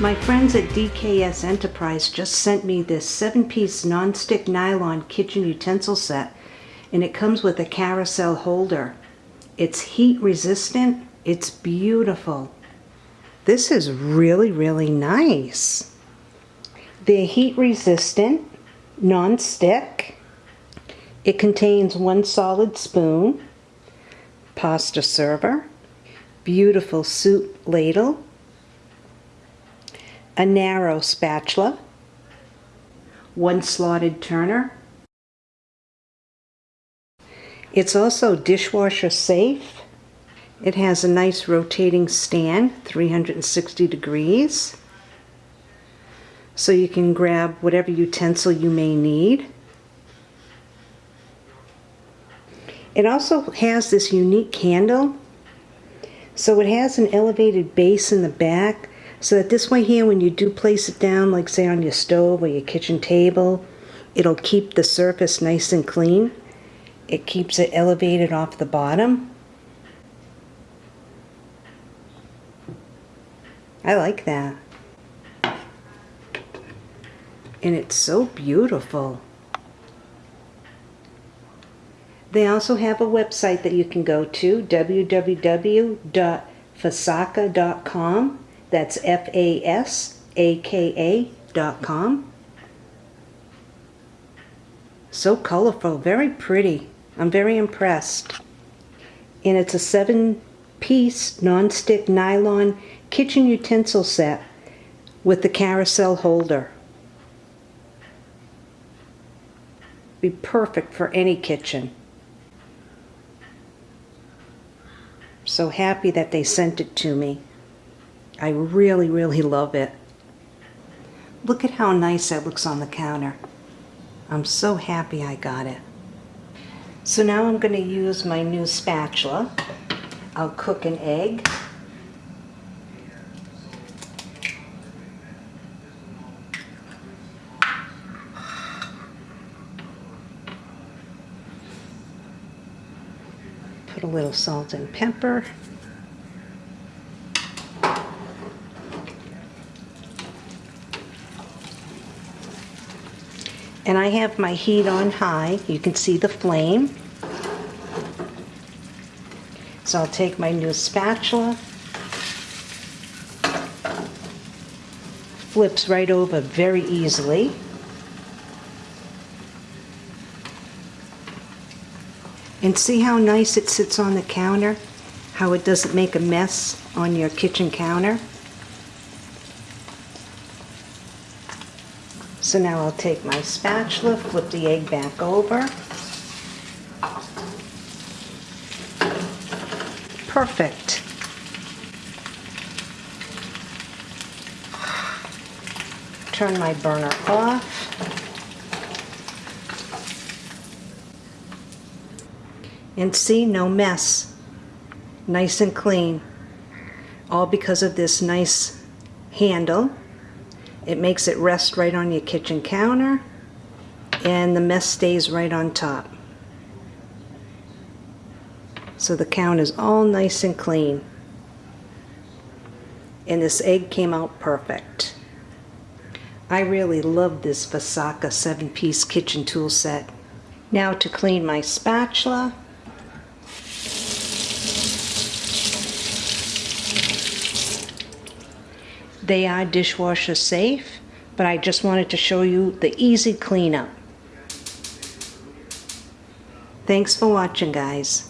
My friends at DKS Enterprise just sent me this 7-piece non-stick nylon kitchen utensil set and it comes with a carousel holder. It's heat resistant, it's beautiful. This is really, really nice. They're heat resistant, non-stick. It contains one solid spoon, pasta server, beautiful soup ladle, a narrow spatula, one slotted turner. It's also dishwasher safe. It has a nice rotating stand, 360 degrees. So you can grab whatever utensil you may need. It also has this unique handle. So it has an elevated base in the back so that this way here, when you do place it down, like say on your stove or your kitchen table, it'll keep the surface nice and clean. It keeps it elevated off the bottom. I like that. And it's so beautiful. They also have a website that you can go to, www.fasaka.com that's F-A-S-A-K-A dot com. So colorful, very pretty. I'm very impressed. And it's a seven-piece non-stick nylon kitchen utensil set with the carousel holder. Be perfect for any kitchen. So happy that they sent it to me. I really, really love it. Look at how nice that looks on the counter. I'm so happy I got it. So now I'm going to use my new spatula. I'll cook an egg. Put a little salt and pepper. And I have my heat on high. You can see the flame. So I'll take my new spatula. Flips right over very easily. And see how nice it sits on the counter? How it doesn't make a mess on your kitchen counter? So now I'll take my spatula, flip the egg back over. Perfect. Turn my burner off. And see, no mess. Nice and clean. All because of this nice handle. It makes it rest right on your kitchen counter and the mess stays right on top. So the counter is all nice and clean. And this egg came out perfect. I really love this Fasaka 7-piece kitchen tool set. Now to clean my spatula. They are dishwasher safe, but I just wanted to show you the easy cleanup. Thanks for watching, guys.